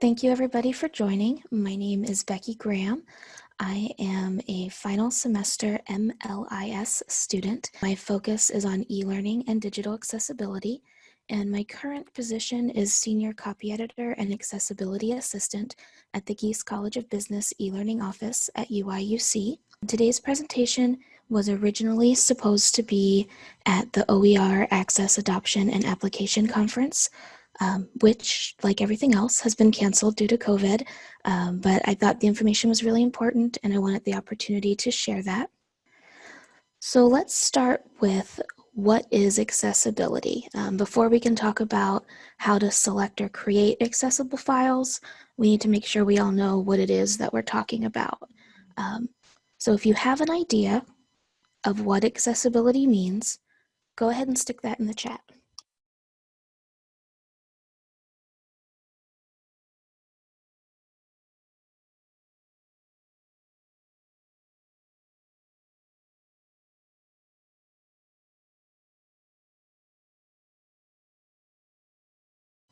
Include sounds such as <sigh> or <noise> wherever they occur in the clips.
Thank you everybody for joining. My name is Becky Graham. I am a final semester MLIS student. My focus is on e-learning and digital accessibility, and my current position is Senior Copy Editor and Accessibility Assistant at the Gies College of Business e-learning office at UIUC. Today's presentation was originally supposed to be at the OER Access Adoption and Application Conference, um, which, like everything else, has been canceled due to COVID. Um, but I thought the information was really important and I wanted the opportunity to share that. So let's start with what is accessibility? Um, before we can talk about how to select or create accessible files, we need to make sure we all know what it is that we're talking about. Um, so if you have an idea of what accessibility means, go ahead and stick that in the chat.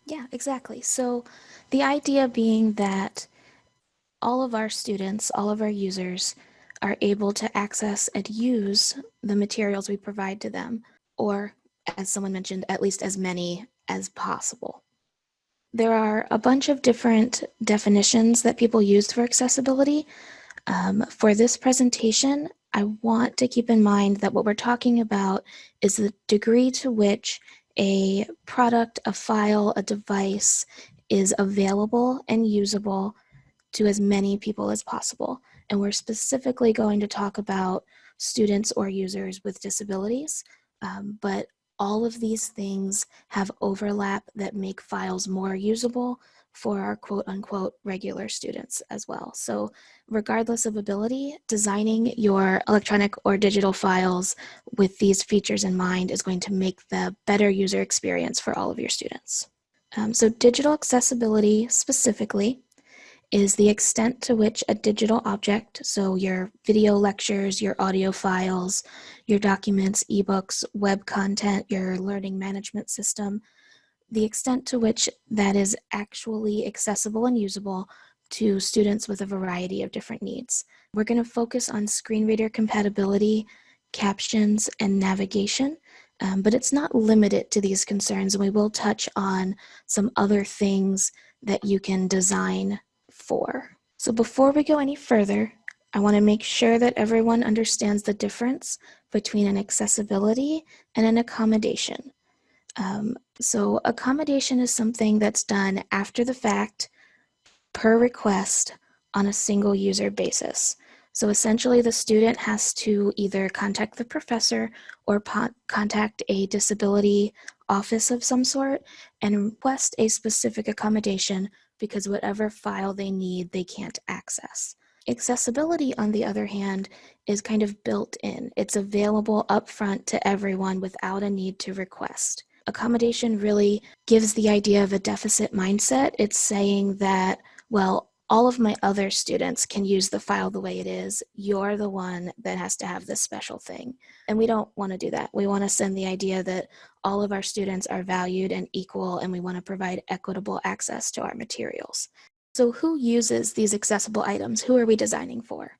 Yeah, exactly. So the idea being that all of our students, all of our users are able to access and use the materials we provide to them, or as someone mentioned, at least as many as possible. There are a bunch of different definitions that people use for accessibility. Um, for this presentation, I want to keep in mind that what we're talking about is the degree to which a product, a file, a device is available and usable to as many people as possible. And we're specifically going to talk about students or users with disabilities, um, but all of these things have overlap that make files more usable for our quote unquote regular students as well. So regardless of ability, designing your electronic or digital files with these features in mind is going to make the better user experience for all of your students. Um, so digital accessibility specifically is the extent to which a digital object, so your video lectures, your audio files, your documents, ebooks, web content, your learning management system, the extent to which that is actually accessible and usable to students with a variety of different needs. We're going to focus on screen reader compatibility, captions, and navigation, um, but it's not limited to these concerns, and we will touch on some other things that you can design for. So before we go any further, I want to make sure that everyone understands the difference between an accessibility and an accommodation. Um, so accommodation is something that's done after the fact per request on a single user basis. So essentially the student has to either contact the professor or contact a disability office of some sort and request a specific accommodation because whatever file they need, they can't access. Accessibility, on the other hand, is kind of built in. It's available upfront to everyone without a need to request accommodation really gives the idea of a deficit mindset. It's saying that, well, all of my other students can use the file the way it is. You're the one that has to have this special thing. And we don't want to do that. We want to send the idea that all of our students are valued and equal and we want to provide equitable access to our materials. So who uses these accessible items? Who are we designing for?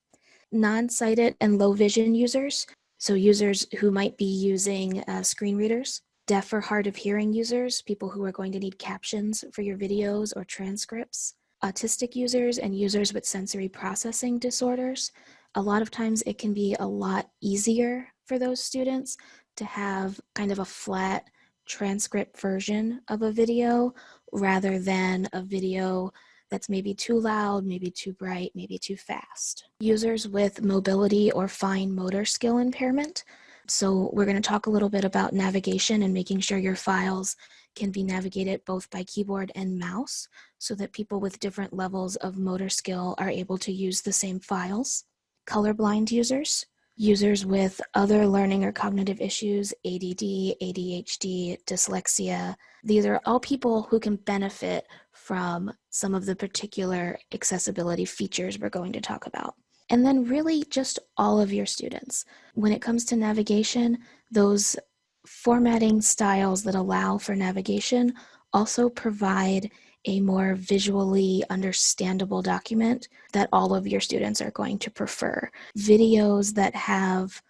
Non-sighted and low vision users. So users who might be using uh, screen readers deaf or hard of hearing users, people who are going to need captions for your videos or transcripts, autistic users and users with sensory processing disorders. A lot of times it can be a lot easier for those students to have kind of a flat transcript version of a video rather than a video that's maybe too loud, maybe too bright, maybe too fast. Users with mobility or fine motor skill impairment so we're going to talk a little bit about navigation and making sure your files can be navigated both by keyboard and mouse so that people with different levels of motor skill are able to use the same files. Colorblind users, users with other learning or cognitive issues, ADD, ADHD, dyslexia. These are all people who can benefit from some of the particular accessibility features we're going to talk about. And then really just all of your students. When it comes to navigation, those formatting styles that allow for navigation also provide a more visually understandable document that all of your students are going to prefer. Videos that have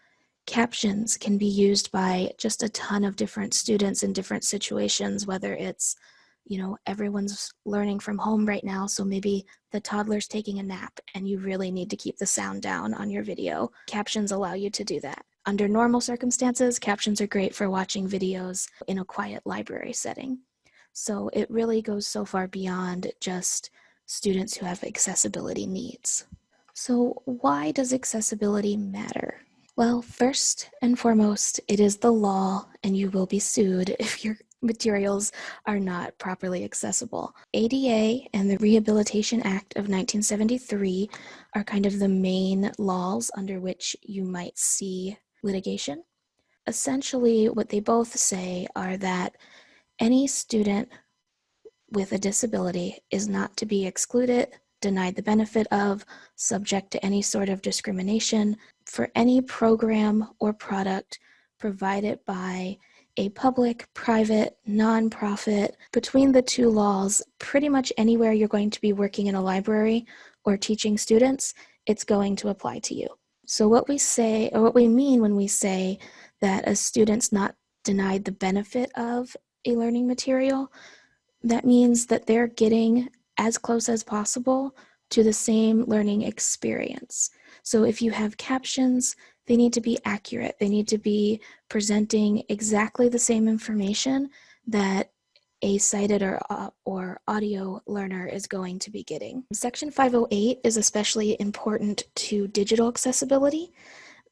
captions can be used by just a ton of different students in different situations, whether it's, you know, everyone's learning from home right now, so maybe the toddler's taking a nap and you really need to keep the sound down on your video. Captions allow you to do that. Under normal circumstances, captions are great for watching videos in a quiet library setting. So it really goes so far beyond just students who have accessibility needs. So why does accessibility matter? Well, first and foremost, it is the law and you will be sued if your materials are not properly accessible. ADA and the Rehabilitation Act of 1973 are kind of the main laws under which you might see litigation. Essentially, what they both say are that any student with a disability is not to be excluded, denied the benefit of, subject to any sort of discrimination for any program or product provided by a public, private, nonprofit. Between the two laws, pretty much anywhere you're going to be working in a library or teaching students, it's going to apply to you. So what we say, or what we mean when we say that a student's not denied the benefit of a learning material, that means that they're getting as close as possible to the same learning experience. So if you have captions, they need to be accurate. They need to be presenting exactly the same information that a sighted or, uh, or audio learner is going to be getting. Section 508 is especially important to digital accessibility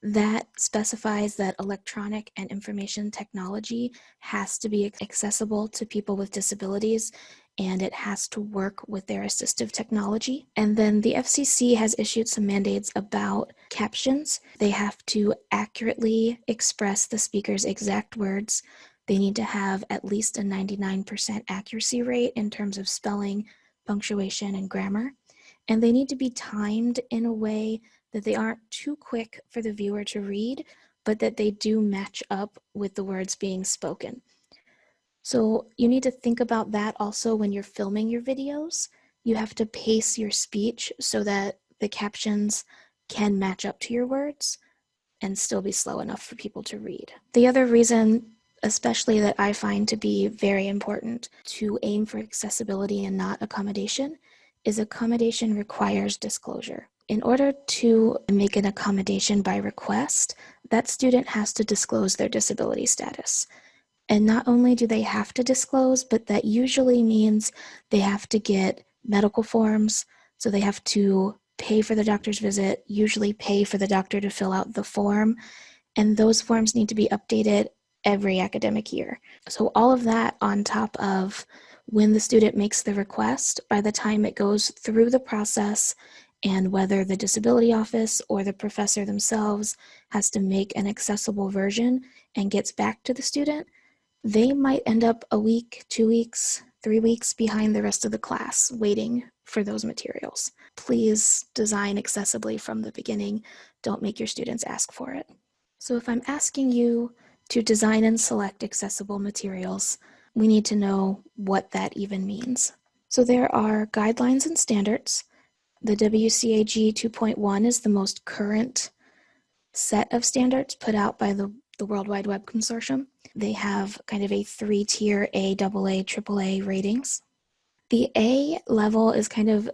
that specifies that electronic and information technology has to be accessible to people with disabilities and it has to work with their assistive technology. And then the FCC has issued some mandates about captions. They have to accurately express the speaker's exact words. They need to have at least a 99% accuracy rate in terms of spelling, punctuation, and grammar. And they need to be timed in a way that they aren't too quick for the viewer to read, but that they do match up with the words being spoken. So you need to think about that also when you're filming your videos. You have to pace your speech so that the captions can match up to your words and still be slow enough for people to read. The other reason especially that I find to be very important to aim for accessibility and not accommodation is accommodation requires disclosure. In order to make an accommodation by request, that student has to disclose their disability status. And not only do they have to disclose, but that usually means they have to get medical forms. So they have to pay for the doctor's visit, usually pay for the doctor to fill out the form. And those forms need to be updated every academic year. So all of that on top of when the student makes the request, by the time it goes through the process and whether the disability office or the professor themselves has to make an accessible version and gets back to the student, they might end up a week, two weeks, three weeks behind the rest of the class waiting for those materials. Please design accessibly from the beginning. Don't make your students ask for it. So if I'm asking you to design and select accessible materials, we need to know what that even means. So there are guidelines and standards. The WCAG 2.1 is the most current set of standards put out by the, the World Wide Web Consortium. They have kind of a three-tier A, AA, AAA ratings. The A level is kind of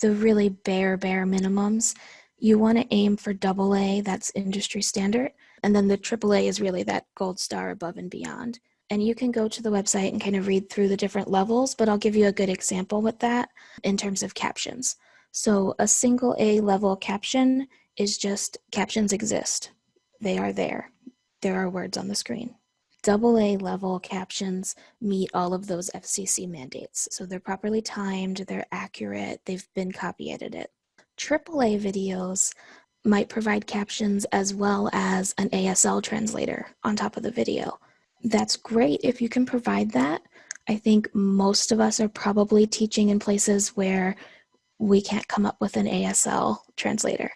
the really bare, bare minimums. You want to aim for AA, that's industry standard. And then the AAA is really that gold star above and beyond. And you can go to the website and kind of read through the different levels, but I'll give you a good example with that in terms of captions. So a single A level caption is just captions exist. They are there. There are words on the screen. Double A level captions meet all of those FCC mandates. So they're properly timed, they're accurate, they've been copy edited. AAA videos might provide captions as well as an ASL translator on top of the video. That's great if you can provide that. I think most of us are probably teaching in places where we can't come up with an ASL translator.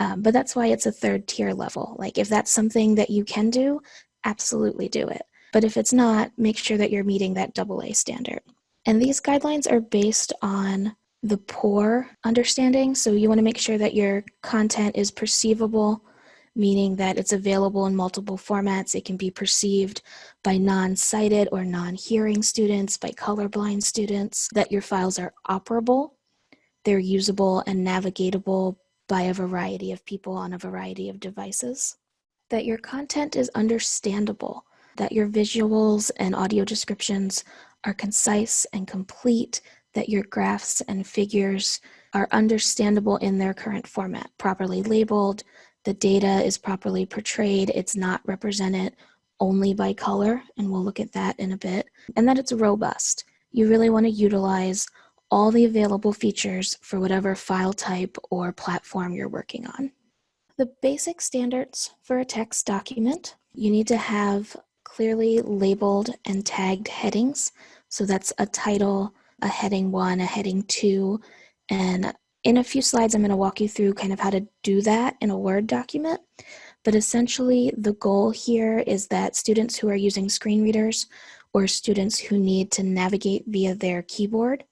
Um, but that's why it's a third tier level. Like if that's something that you can do, absolutely do it. But if it's not, make sure that you're meeting that double A standard. And these guidelines are based on the POUR understanding. So you want to make sure that your content is perceivable, meaning that it's available in multiple formats. It can be perceived by non-sighted or non-hearing students, by colorblind students, that your files are operable, they're usable and navigatable by a variety of people on a variety of devices, that your content is understandable, that your visuals and audio descriptions are concise and complete, that your graphs and figures are understandable in their current format, properly labeled, the data is properly portrayed, it's not represented only by color, and we'll look at that in a bit, and that it's robust. You really want to utilize all the available features for whatever file type or platform you're working on. The basic standards for a text document, you need to have clearly labeled and tagged headings. So that's a title, a heading one, a heading two, and in a few slides, I'm going to walk you through kind of how to do that in a Word document. But essentially, the goal here is that students who are using screen readers or students who need to navigate via their keyboard,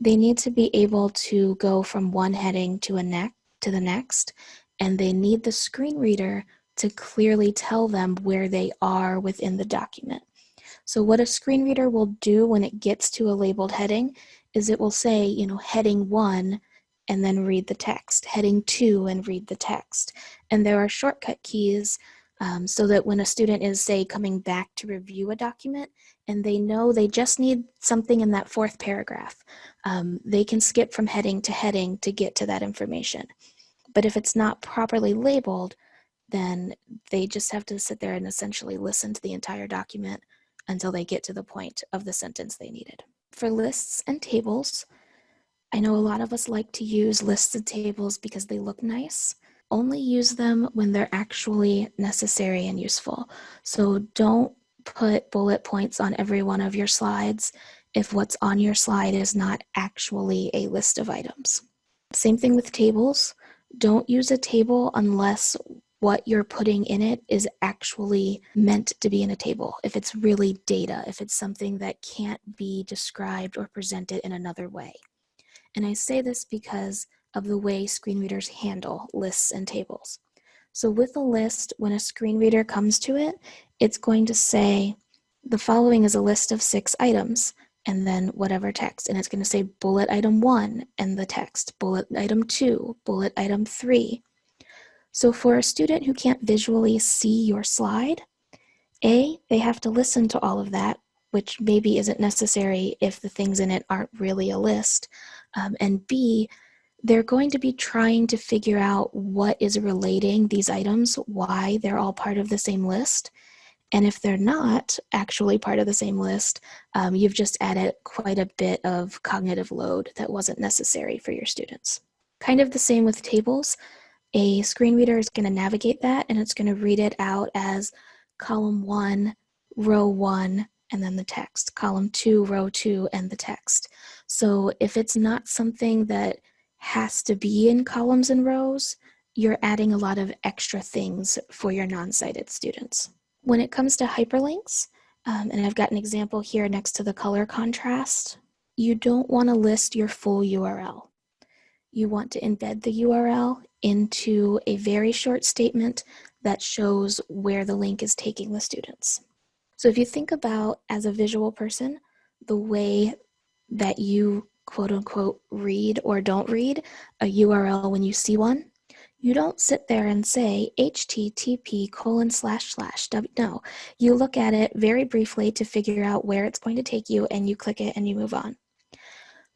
they need to be able to go from one heading to a neck to the next, and they need the screen reader to clearly tell them where they are within the document. So what a screen reader will do when it gets to a labeled heading is it will say, you know, heading one and then read the text, heading two and read the text. And there are shortcut keys um, so that when a student is, say, coming back to review a document and they know they just need something in that fourth paragraph, um, they can skip from heading to heading to get to that information. But if it's not properly labeled, then they just have to sit there and essentially listen to the entire document until they get to the point of the sentence they needed. For lists and tables, I know a lot of us like to use listed tables because they look nice. Only use them when they're actually necessary and useful. So don't put bullet points on every one of your slides if what's on your slide is not actually a list of items. Same thing with tables. Don't use a table unless what you're putting in it is actually meant to be in a table. If it's really data, if it's something that can't be described or presented in another way. And I say this because of the way screen readers handle lists and tables. So with a list, when a screen reader comes to it, it's going to say, the following is a list of six items, and then whatever text. And it's going to say bullet item one and the text, bullet item two, bullet item three. So for a student who can't visually see your slide, A, they have to listen to all of that, which maybe isn't necessary if the things in it aren't really a list. Um, and B, they're going to be trying to figure out what is relating these items, why they're all part of the same list. And if they're not actually part of the same list, um, you've just added quite a bit of cognitive load that wasn't necessary for your students. Kind of the same with tables. A screen reader is going to navigate that and it's going to read it out as column one, row one, and then the text, column two, row two, and the text. So if it's not something that has to be in columns and rows, you're adding a lot of extra things for your non-sighted students. When it comes to hyperlinks, um, and I've got an example here next to the color contrast, you don't want to list your full URL. You want to embed the URL into a very short statement that shows where the link is taking the students. So if you think about as a visual person, the way that you quote unquote read or don't read a URL when you see one, you don't sit there and say http colon slash slash. No. You look at it very briefly to figure out where it's going to take you and you click it and you move on.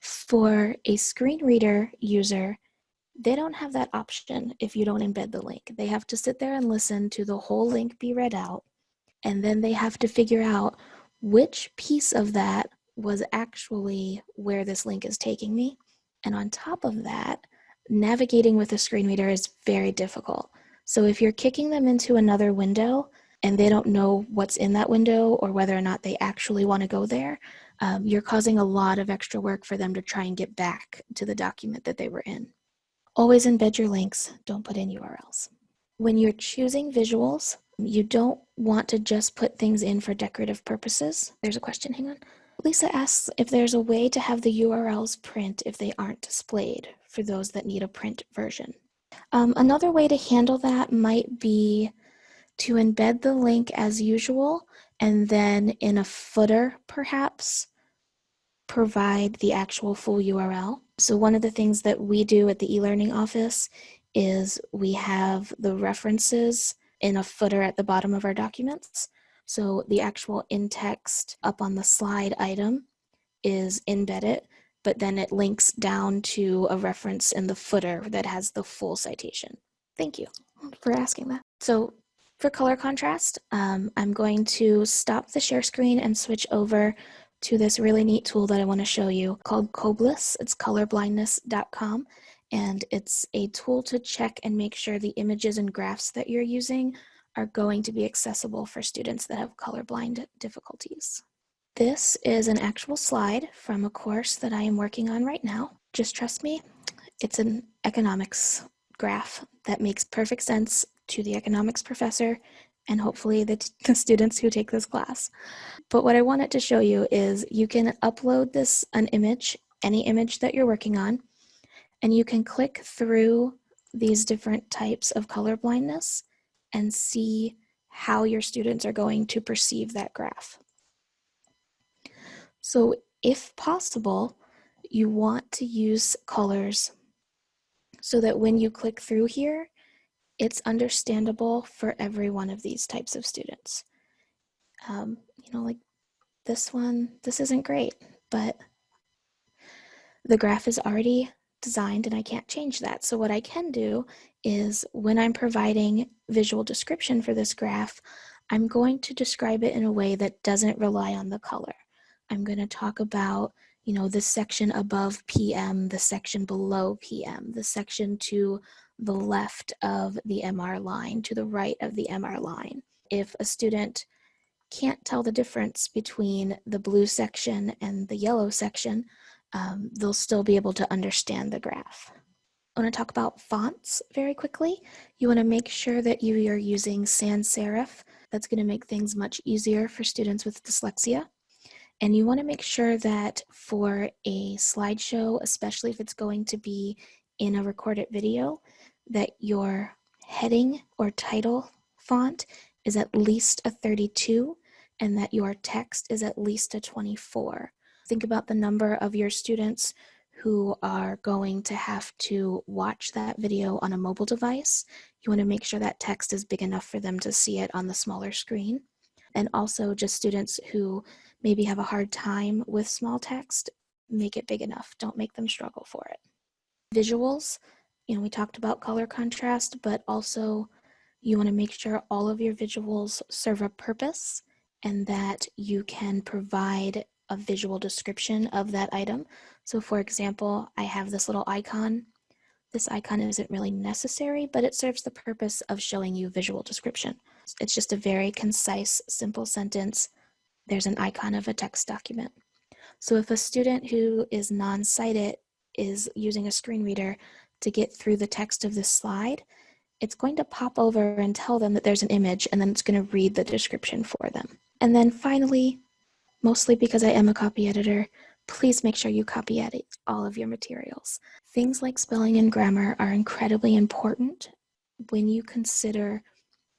For a screen reader user they don't have that option if you don't embed the link. They have to sit there and listen to the whole link be read out and then they have to figure out which piece of that was actually where this link is taking me. And on top of that, navigating with a screen reader is very difficult. So if you're kicking them into another window and they don't know what's in that window or whether or not they actually want to go there, um, you're causing a lot of extra work for them to try and get back to the document that they were in. Always embed your links, don't put in URLs. When you're choosing visuals, you don't want to just put things in for decorative purposes. There's a question, hang on. Lisa asks if there's a way to have the URLs print if they aren't displayed for those that need a print version. Um, another way to handle that might be to embed the link as usual and then in a footer perhaps provide the actual full URL. So one of the things that we do at the e-learning office is we have the references in a footer at the bottom of our documents. So the actual in-text up on the slide item is embedded, but then it links down to a reference in the footer that has the full citation. Thank you for asking that. So for color contrast, um, I'm going to stop the share screen and switch over to this really neat tool that I want to show you called Coblis. It's colorblindness.com and it's a tool to check and make sure the images and graphs that you're using are going to be accessible for students that have colorblind difficulties. This is an actual slide from a course that I am working on right now. Just trust me, it's an economics graph that makes perfect sense to the economics professor and hopefully the, <laughs> the students who take this class. But what I wanted to show you is you can upload this, an image, any image that you're working on, and you can click through these different types of color blindness and see how your students are going to perceive that graph. So if possible, you want to use colors so that when you click through here, it's understandable for every one of these types of students. Um, you know, like this one, this isn't great, but the graph is already designed and I can't change that. So what I can do is when I'm providing visual description for this graph, I'm going to describe it in a way that doesn't rely on the color. I'm going to talk about you know, the section above PM, the section below PM, the section to the left of the MR line to the right of the MR line. If a student can't tell the difference between the blue section and the yellow section, um, they'll still be able to understand the graph. I want to talk about fonts very quickly. You want to make sure that you are using sans serif. That's going to make things much easier for students with dyslexia. And you want to make sure that for a slideshow, especially if it's going to be in a recorded video, that your heading or title font is at least a 32 and that your text is at least a 24. Think about the number of your students who are going to have to watch that video on a mobile device. You want to make sure that text is big enough for them to see it on the smaller screen. And also just students who maybe have a hard time with small text, make it big enough. Don't make them struggle for it. Visuals, you know, we talked about color contrast, but also you want to make sure all of your visuals serve a purpose and that you can provide a visual description of that item. So for example, I have this little icon. This icon isn't really necessary, but it serves the purpose of showing you visual description. It's just a very concise, simple sentence. There's an icon of a text document. So if a student who is non-sighted is using a screen reader, to get through the text of this slide, it's going to pop over and tell them that there's an image and then it's going to read the description for them. And then finally, mostly because I am a copy editor, please make sure you copy edit all of your materials. Things like spelling and grammar are incredibly important when you consider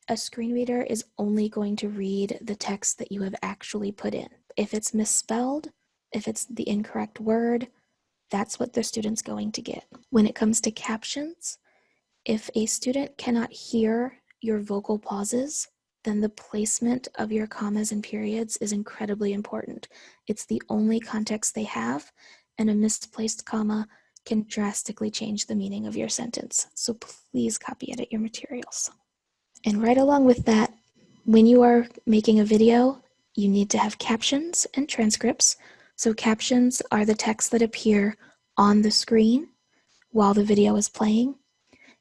a screen reader is only going to read the text that you have actually put in. If it's misspelled, if it's the incorrect word, that's what the student's going to get. When it comes to captions, if a student cannot hear your vocal pauses, then the placement of your commas and periods is incredibly important. It's the only context they have, and a misplaced comma can drastically change the meaning of your sentence. So please copy edit your materials. And right along with that, when you are making a video, you need to have captions and transcripts so captions are the text that appear on the screen while the video is playing.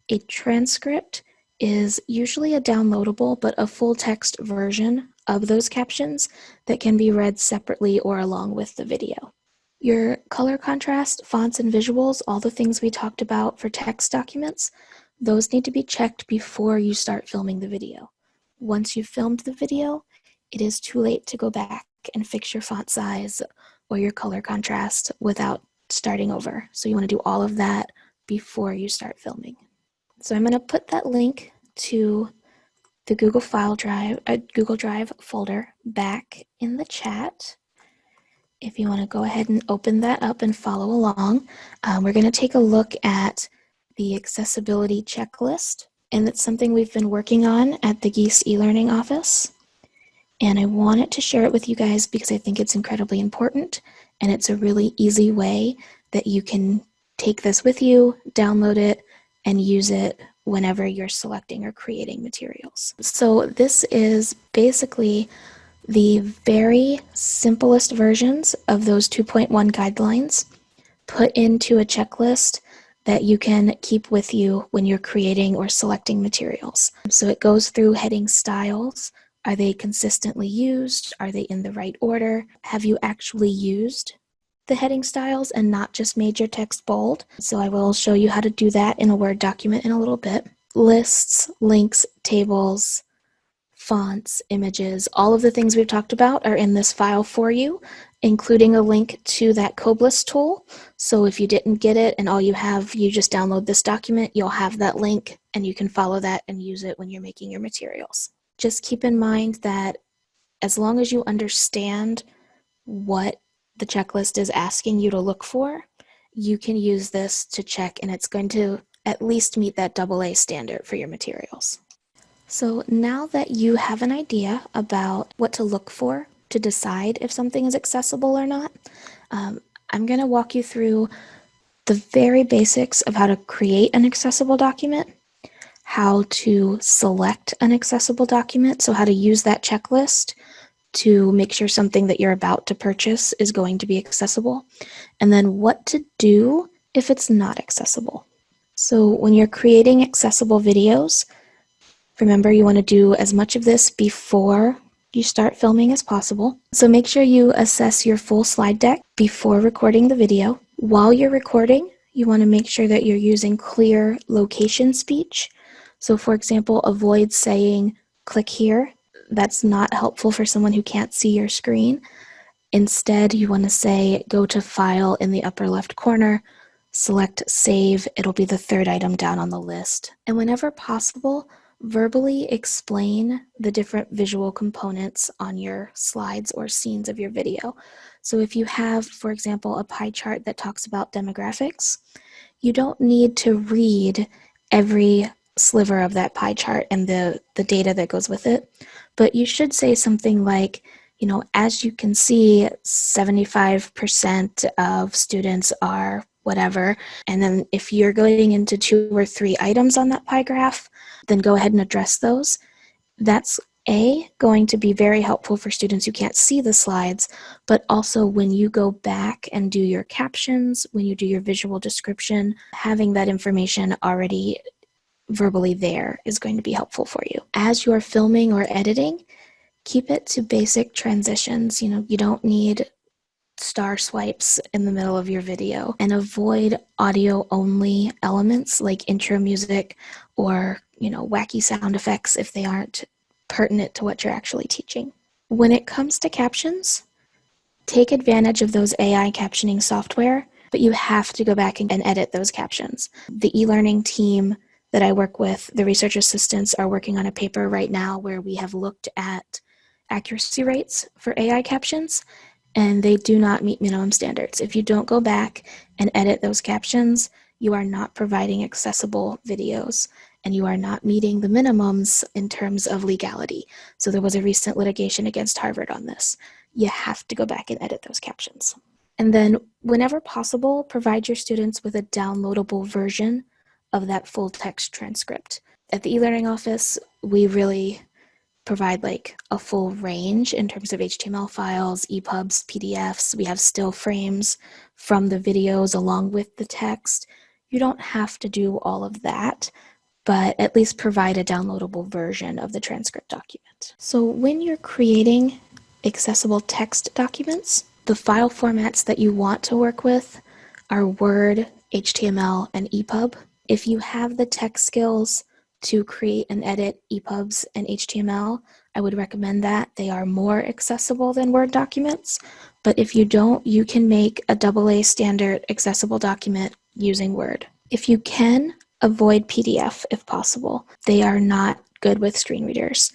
A transcript is usually a downloadable but a full text version of those captions that can be read separately or along with the video. Your color contrast, fonts, and visuals, all the things we talked about for text documents, those need to be checked before you start filming the video. Once you've filmed the video, it is too late to go back and fix your font size or your color contrast without starting over. So you want to do all of that before you start filming. So I'm going to put that link to the Google File Drive, uh, Google Drive folder back in the chat. If you want to go ahead and open that up and follow along, um, we're going to take a look at the accessibility checklist. And it's something we've been working on at the Gies e-learning office. And I wanted to share it with you guys because I think it's incredibly important and it's a really easy way that you can take this with you, download it, and use it whenever you're selecting or creating materials. So this is basically the very simplest versions of those 2.1 guidelines put into a checklist that you can keep with you when you're creating or selecting materials. So it goes through heading styles. Are they consistently used? Are they in the right order? Have you actually used the heading styles and not just made your text bold? So I will show you how to do that in a Word document in a little bit. Lists, links, tables, fonts, images, all of the things we've talked about are in this file for you, including a link to that Coblis tool. So if you didn't get it and all you have, you just download this document, you'll have that link and you can follow that and use it when you're making your materials. Just keep in mind that as long as you understand what the checklist is asking you to look for, you can use this to check and it's going to at least meet that AA standard for your materials. So now that you have an idea about what to look for to decide if something is accessible or not, um, I'm going to walk you through the very basics of how to create an accessible document, how to select an accessible document, so how to use that checklist to make sure something that you're about to purchase is going to be accessible, and then what to do if it's not accessible. So when you're creating accessible videos, Remember, you want to do as much of this before you start filming as possible. So make sure you assess your full slide deck before recording the video. While you're recording, you want to make sure that you're using clear location speech. So for example, avoid saying, click here. That's not helpful for someone who can't see your screen. Instead, you want to say, go to File in the upper left corner, select Save. It'll be the third item down on the list. And whenever possible, verbally explain the different visual components on your slides or scenes of your video. So if you have, for example, a pie chart that talks about demographics, you don't need to read every sliver of that pie chart and the, the data that goes with it, but you should say something like, you know, as you can see, 75% of students are whatever. And then if you're going into two or three items on that pie graph, then go ahead and address those. That's A, going to be very helpful for students who can't see the slides, but also when you go back and do your captions, when you do your visual description, having that information already verbally there is going to be helpful for you. As you're filming or editing, keep it to basic transitions. You know, you don't need star swipes in the middle of your video and avoid audio only elements like intro music or you know, wacky sound effects if they aren't pertinent to what you're actually teaching. When it comes to captions, take advantage of those AI captioning software, but you have to go back and edit those captions. The e-learning team that I work with, the research assistants are working on a paper right now where we have looked at accuracy rates for AI captions and they do not meet minimum standards. If you don't go back and edit those captions, you are not providing accessible videos and you are not meeting the minimums in terms of legality. So there was a recent litigation against Harvard on this. You have to go back and edit those captions. And then whenever possible, provide your students with a downloadable version of that full text transcript. At the e-learning office, we really provide like a full range in terms of HTML files, EPUBs, PDFs. We have still frames from the videos along with the text. You don't have to do all of that, but at least provide a downloadable version of the transcript document. So when you're creating accessible text documents, the file formats that you want to work with are Word, HTML, and EPUB. If you have the tech skills to create and edit EPUBs and HTML, I would recommend that. They are more accessible than Word documents, But if you don't, you can make a AA standard accessible document using Word. If you can, avoid PDF if possible. They are not good with screen readers.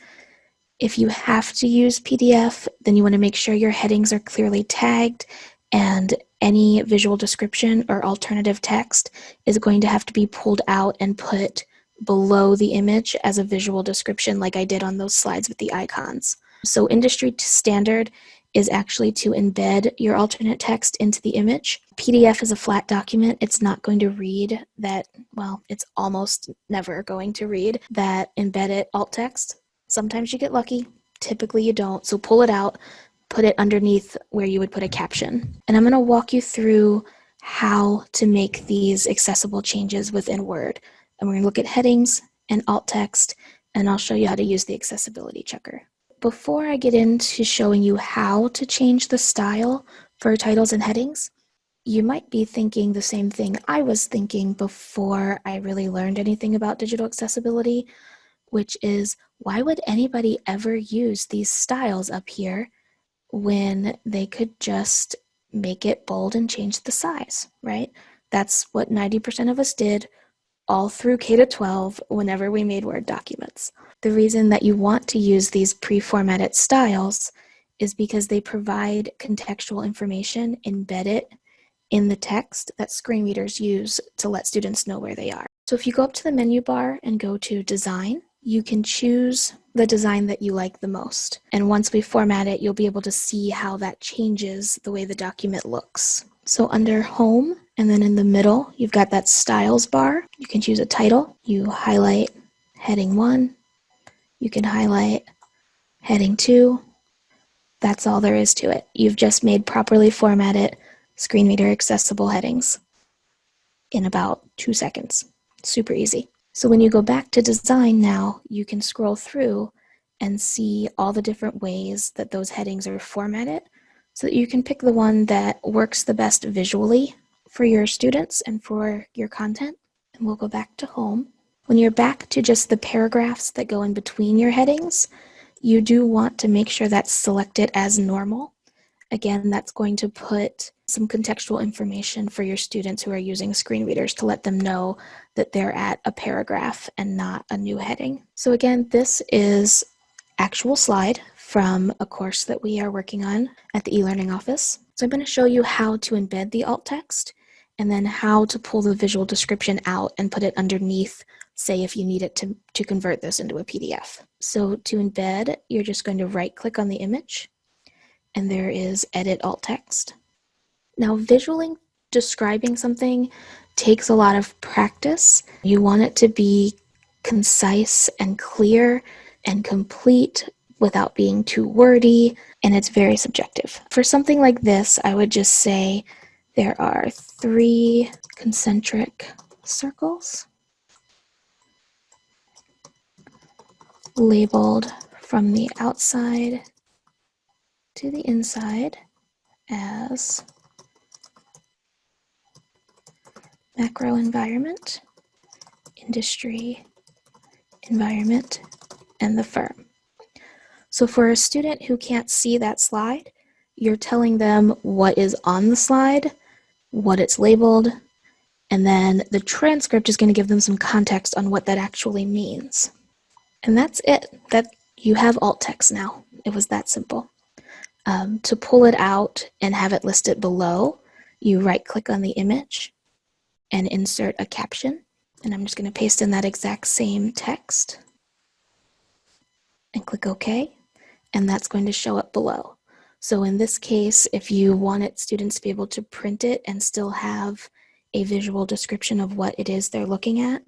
If you have to use PDF, then you want to make sure your headings are clearly tagged and any visual description or alternative text is going to have to be pulled out and put below the image as a visual description like I did on those slides with the icons. So industry standard is actually to embed your alternate text into the image. PDF is a flat document. It's not going to read that, well, it's almost never going to read that embedded alt text. Sometimes you get lucky, typically you don't. So pull it out, put it underneath where you would put a caption. And I'm gonna walk you through how to make these accessible changes within Word. And we're gonna look at headings and alt text, and I'll show you how to use the accessibility checker. Before I get into showing you how to change the style for titles and headings, you might be thinking the same thing I was thinking before I really learned anything about digital accessibility, which is why would anybody ever use these styles up here when they could just make it bold and change the size, right? That's what 90% of us did all through K to 12 whenever we made Word documents. The reason that you want to use these pre-formatted styles is because they provide contextual information embedded in the text that screen readers use to let students know where they are. So if you go up to the menu bar and go to Design, you can choose the design that you like the most. And once we format it, you'll be able to see how that changes the way the document looks. So under Home, and then in the middle, you've got that Styles bar. You can choose a title. You highlight Heading 1. You can highlight Heading 2. That's all there is to it. You've just made properly formatted screen reader accessible headings in about two seconds. Super easy. So when you go back to design now, you can scroll through and see all the different ways that those headings are formatted so that you can pick the one that works the best visually for your students and for your content. And we'll go back to home. When you're back to just the paragraphs that go in between your headings, you do want to make sure that's selected as normal. Again, that's going to put some contextual information for your students who are using screen readers to let them know that they're at a paragraph and not a new heading. So again, this is actual slide from a course that we are working on at the e-learning office. So I'm going to show you how to embed the alt text and then how to pull the visual description out and put it underneath, say if you need it to, to convert this into a PDF. So to embed, you're just going to right click on the image and there is edit alt text. Now visually describing something takes a lot of practice. You want it to be concise and clear and complete without being too wordy, and it's very subjective. For something like this, I would just say there are three concentric circles labeled from the outside to the inside as macro environment, industry environment, and the firm. So for a student who can't see that slide, you're telling them what is on the slide, what it's labeled, and then the transcript is going to give them some context on what that actually means. And that's it. That you have alt text now. It was that simple. Um, to pull it out and have it listed below, you right click on the image and insert a caption. And I'm just going to paste in that exact same text and click OK. And that's going to show up below. So in this case, if you wanted students to be able to print it and still have a visual description of what it is they're looking at,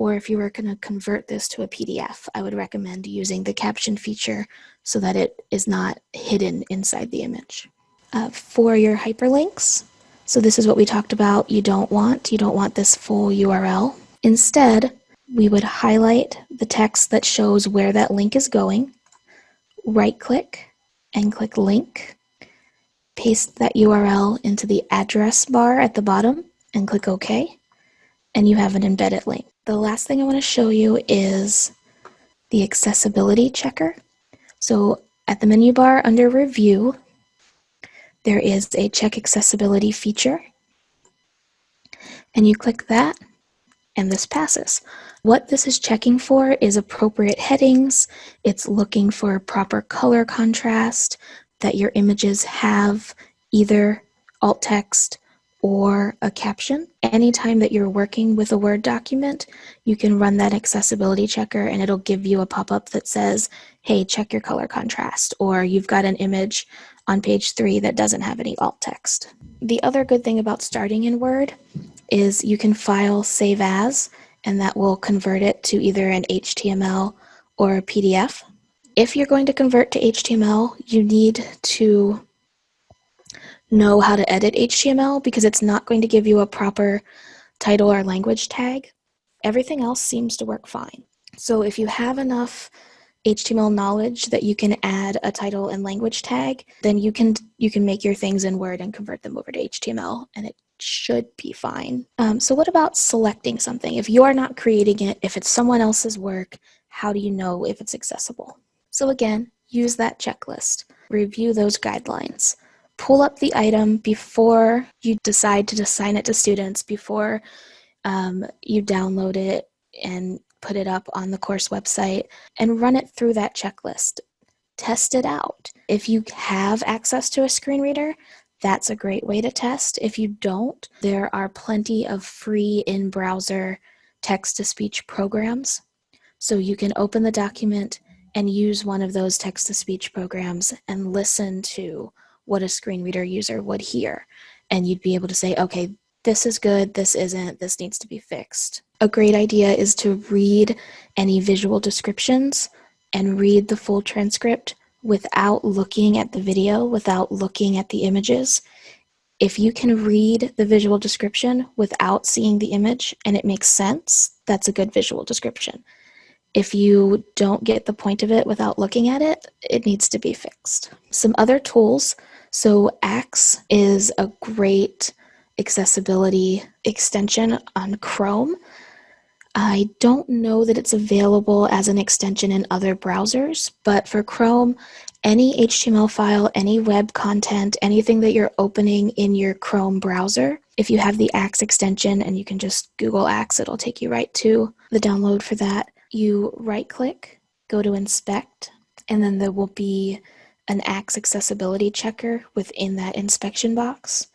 or if you were going to convert this to a PDF, I would recommend using the caption feature so that it is not hidden inside the image. Uh, for your hyperlinks, so this is what we talked about you don't want. You don't want this full URL. Instead, we would highlight the text that shows where that link is going, right click and click link, paste that URL into the address bar at the bottom and click OK, and you have an embedded link. The last thing I want to show you is the accessibility checker. So at the menu bar under review, there is a check accessibility feature. And you click that, and this passes. What this is checking for is appropriate headings. It's looking for proper color contrast, that your images have either alt text or a caption. Anytime that you're working with a Word document, you can run that accessibility checker and it'll give you a pop-up that says, hey, check your color contrast, or you've got an image on page three that doesn't have any alt text. The other good thing about starting in Word is you can file save as, and that will convert it to either an HTML or a PDF. If you're going to convert to HTML, you need to know how to edit HTML because it's not going to give you a proper title or language tag. Everything else seems to work fine. So if you have enough HTML knowledge that you can add a title and language tag, then you can you can make your things in Word and convert them over to HTML and it should be fine. Um, so what about selecting something? If you are not creating it, if it's someone else's work, how do you know if it's accessible? So again, use that checklist. Review those guidelines pull up the item before you decide to assign it to students, before um, you download it and put it up on the course website, and run it through that checklist. Test it out. If you have access to a screen reader, that's a great way to test. If you don't, there are plenty of free in-browser text-to-speech programs. So you can open the document and use one of those text-to-speech programs and listen to what a screen reader user would hear. And you'd be able to say, okay, this is good, this isn't, this needs to be fixed. A great idea is to read any visual descriptions and read the full transcript without looking at the video, without looking at the images. If you can read the visual description without seeing the image and it makes sense, that's a good visual description. If you don't get the point of it without looking at it, it needs to be fixed. Some other tools so Axe is a great accessibility extension on Chrome. I don't know that it's available as an extension in other browsers, but for Chrome, any HTML file, any web content, anything that you're opening in your Chrome browser, if you have the Axe extension and you can just Google Axe, it'll take you right to the download for that. You right click, go to inspect, and then there will be an Axe accessibility checker within that inspection box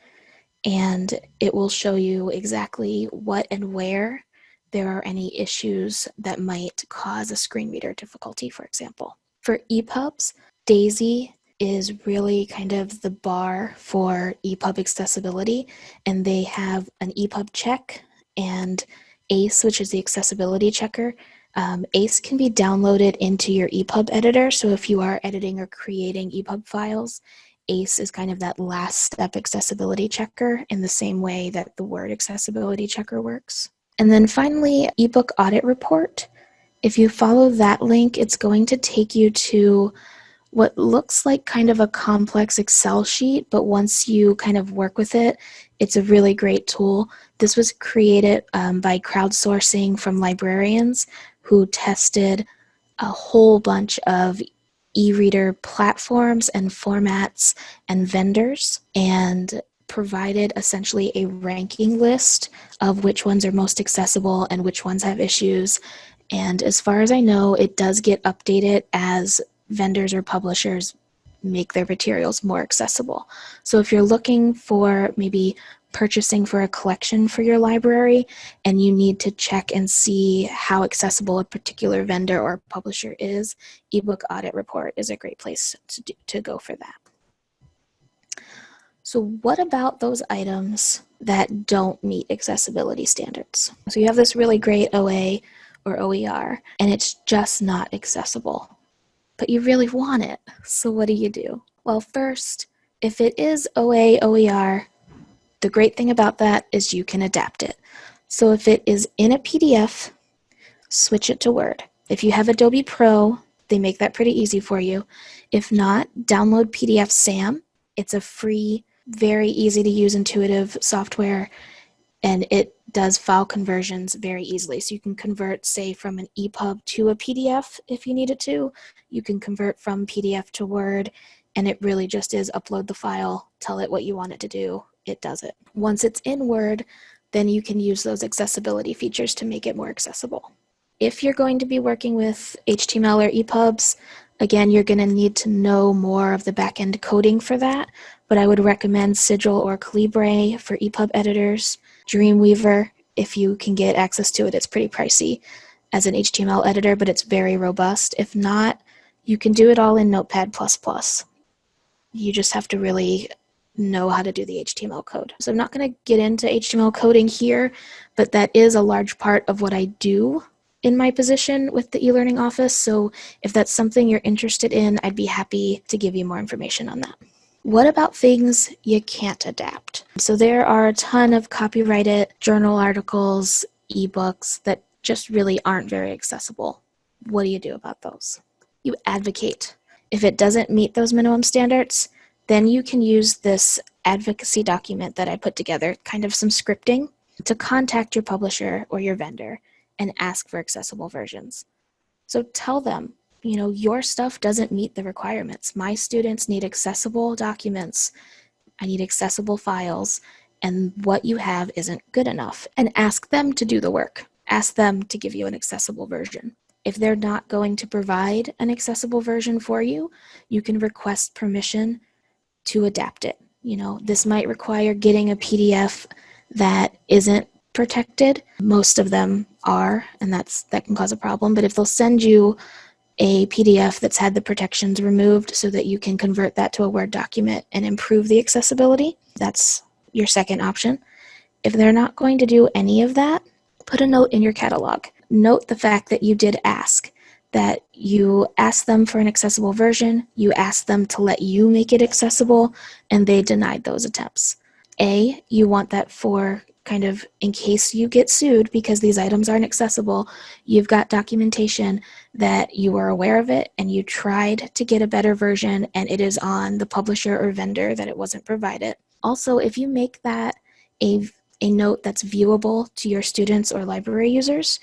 and it will show you exactly what and where there are any issues that might cause a screen reader difficulty, for example. For EPUBs, DAISY is really kind of the bar for EPUB accessibility, and they have an EPUB check and ACE, which is the accessibility checker, um, ACE can be downloaded into your EPUB editor. So if you are editing or creating EPUB files, ACE is kind of that last step accessibility checker in the same way that the Word accessibility checker works. And then finally, ebook audit report. If you follow that link, it's going to take you to what looks like kind of a complex Excel sheet, but once you kind of work with it, it's a really great tool. This was created um, by crowdsourcing from librarians who tested a whole bunch of e-reader platforms and formats and vendors and provided essentially a ranking list of which ones are most accessible and which ones have issues. And as far as I know, it does get updated as vendors or publishers make their materials more accessible. So if you're looking for maybe purchasing for a collection for your library and you need to check and see how accessible a particular vendor or publisher is, ebook audit report is a great place to, do, to go for that. So what about those items that don't meet accessibility standards? So you have this really great OA or OER and it's just not accessible, but you really want it. So what do you do? Well, first, if it is OA, OER, the great thing about that is you can adapt it. So if it is in a PDF, switch it to Word. If you have Adobe Pro, they make that pretty easy for you. If not, download PDFsam. It's a free, very easy to use intuitive software and it does file conversions very easily. So you can convert, say, from an EPUB to a PDF if you needed to. You can convert from PDF to Word and it really just is upload the file, tell it what you want it to do, it does it. Once it's in Word, then you can use those accessibility features to make it more accessible. If you're going to be working with HTML or EPUBs, again, you're going to need to know more of the backend coding for that, but I would recommend Sigil or Calibre for EPUB editors, Dreamweaver, if you can get access to it, it's pretty pricey as an HTML editor, but it's very robust. If not, you can do it all in Notepad++. You just have to really know how to do the HTML code. So I'm not going to get into HTML coding here, but that is a large part of what I do in my position with the e-learning office. So if that's something you're interested in, I'd be happy to give you more information on that. What about things you can't adapt? So there are a ton of copyrighted journal articles, ebooks that just really aren't very accessible. What do you do about those? You advocate. If it doesn't meet those minimum standards, then you can use this advocacy document that I put together, kind of some scripting, to contact your publisher or your vendor and ask for accessible versions. So tell them, you know, your stuff doesn't meet the requirements. My students need accessible documents. I need accessible files and what you have isn't good enough and ask them to do the work. Ask them to give you an accessible version. If they're not going to provide an accessible version for you, you can request permission to adapt it. You know, this might require getting a PDF that isn't protected. Most of them are, and that's that can cause a problem. But if they'll send you a PDF that's had the protections removed so that you can convert that to a Word document and improve the accessibility. That's your second option. If they're not going to do any of that, put a note in your catalog. Note the fact that you did ask, that you asked them for an accessible version, you asked them to let you make it accessible, and they denied those attempts. A, you want that for kind of in case you get sued because these items aren't accessible, you've got documentation that you are aware of it and you tried to get a better version and it is on the publisher or vendor that it wasn't provided. Also, if you make that a, a note that's viewable to your students or library users,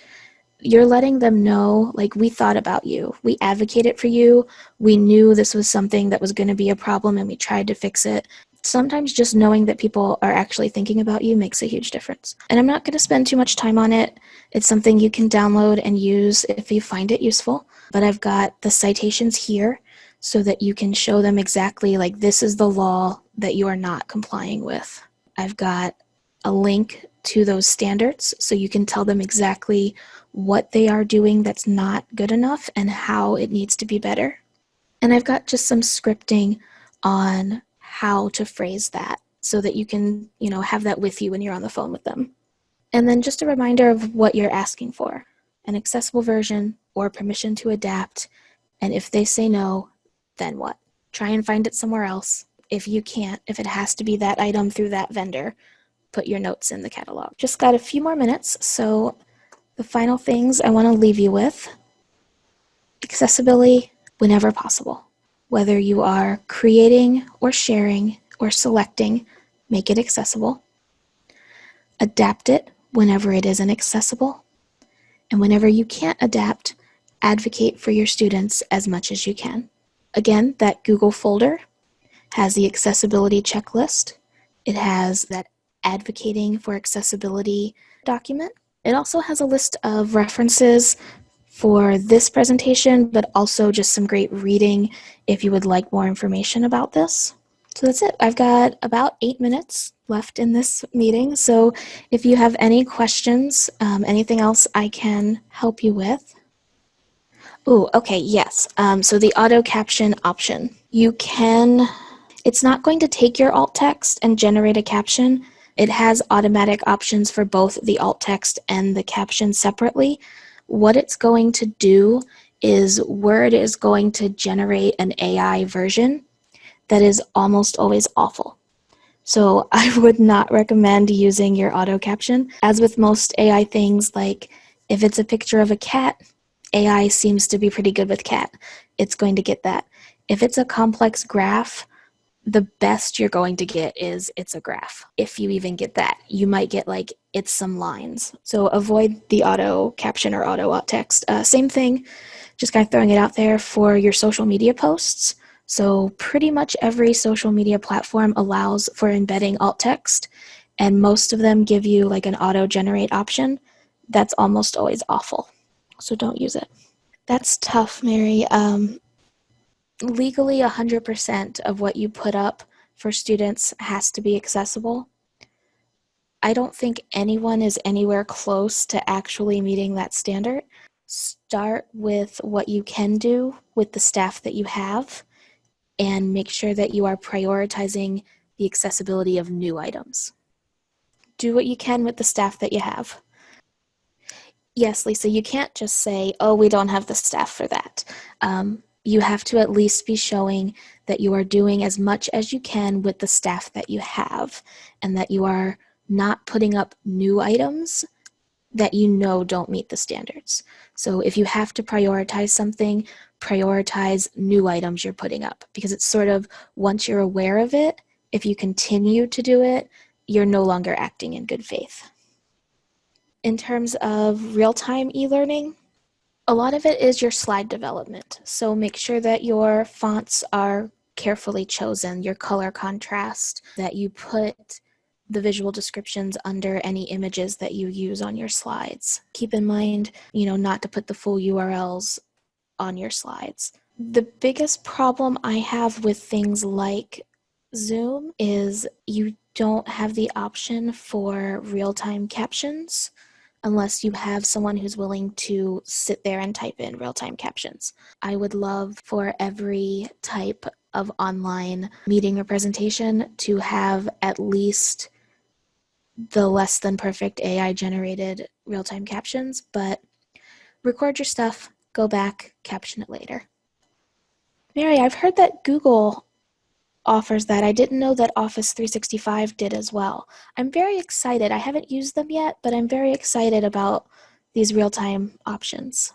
you're letting them know, like, we thought about you. We advocated for you. We knew this was something that was going to be a problem and we tried to fix it sometimes just knowing that people are actually thinking about you makes a huge difference. And I'm not going to spend too much time on it. It's something you can download and use if you find it useful. But I've got the citations here so that you can show them exactly like this is the law that you are not complying with. I've got a link to those standards so you can tell them exactly what they are doing that's not good enough and how it needs to be better. And I've got just some scripting on how to phrase that so that you can, you know, have that with you when you're on the phone with them. And then just a reminder of what you're asking for, an accessible version or permission to adapt. And if they say no, then what? Try and find it somewhere else. If you can't, if it has to be that item through that vendor, put your notes in the catalog. Just got a few more minutes, so the final things I want to leave you with, accessibility whenever possible. Whether you are creating or sharing or selecting, make it accessible. Adapt it whenever it isn't accessible. And whenever you can't adapt, advocate for your students as much as you can. Again, that Google folder has the accessibility checklist. It has that advocating for accessibility document. It also has a list of references for this presentation, but also just some great reading if you would like more information about this. So that's it. I've got about eight minutes left in this meeting. So if you have any questions, um, anything else I can help you with. Oh, okay, yes. Um, so the auto caption option. You can, it's not going to take your alt text and generate a caption. It has automatic options for both the alt text and the caption separately what it's going to do is Word is going to generate an AI version that is almost always awful. So <laughs> I would not recommend using your auto caption. As with most AI things, like if it's a picture of a cat, AI seems to be pretty good with cat. It's going to get that. If it's a complex graph, the best you're going to get is it's a graph. If you even get that, you might get like it's some lines. So avoid the auto caption or auto alt text. Uh, same thing, just kind of throwing it out there for your social media posts. So pretty much every social media platform allows for embedding alt text, and most of them give you like an auto generate option. That's almost always awful. So don't use it. That's tough, Mary. Um, legally, 100% of what you put up for students has to be accessible. I don't think anyone is anywhere close to actually meeting that standard. Start with what you can do with the staff that you have and make sure that you are prioritizing the accessibility of new items. Do what you can with the staff that you have. Yes, Lisa, you can't just say, oh, we don't have the staff for that. Um, you have to at least be showing that you are doing as much as you can with the staff that you have and that you are not putting up new items that you know don't meet the standards. So if you have to prioritize something, prioritize new items you're putting up because it's sort of once you're aware of it, if you continue to do it, you're no longer acting in good faith. In terms of real-time e-learning, a lot of it is your slide development. So make sure that your fonts are carefully chosen, your color contrast, that you put the visual descriptions under any images that you use on your slides. Keep in mind, you know, not to put the full URLs on your slides. The biggest problem I have with things like Zoom is you don't have the option for real-time captions unless you have someone who's willing to sit there and type in real-time captions. I would love for every type of online meeting or presentation to have at least the less than perfect AI generated real-time captions, but record your stuff, go back, caption it later. Mary, I've heard that Google offers that. I didn't know that Office 365 did as well. I'm very excited. I haven't used them yet, but I'm very excited about these real-time options.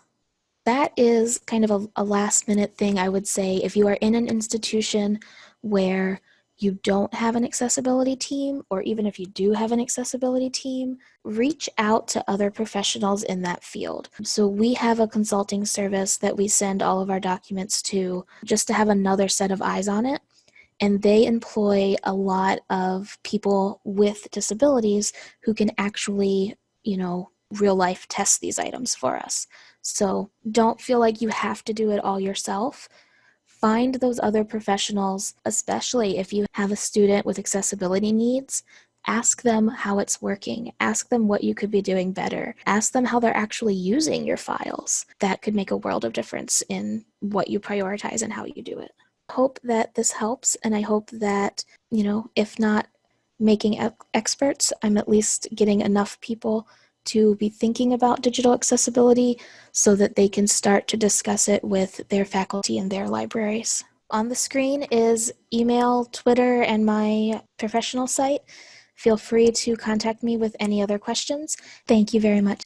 That is kind of a, a last minute thing I would say if you are in an institution where you don't have an accessibility team, or even if you do have an accessibility team, reach out to other professionals in that field. So we have a consulting service that we send all of our documents to just to have another set of eyes on it. And they employ a lot of people with disabilities who can actually, you know, real life test these items for us. So don't feel like you have to do it all yourself find those other professionals, especially if you have a student with accessibility needs, ask them how it's working. Ask them what you could be doing better. Ask them how they're actually using your files. That could make a world of difference in what you prioritize and how you do it. Hope that this helps and I hope that, you know, if not making experts, I'm at least getting enough people to be thinking about digital accessibility so that they can start to discuss it with their faculty in their libraries. On the screen is email, Twitter, and my professional site. Feel free to contact me with any other questions. Thank you very much.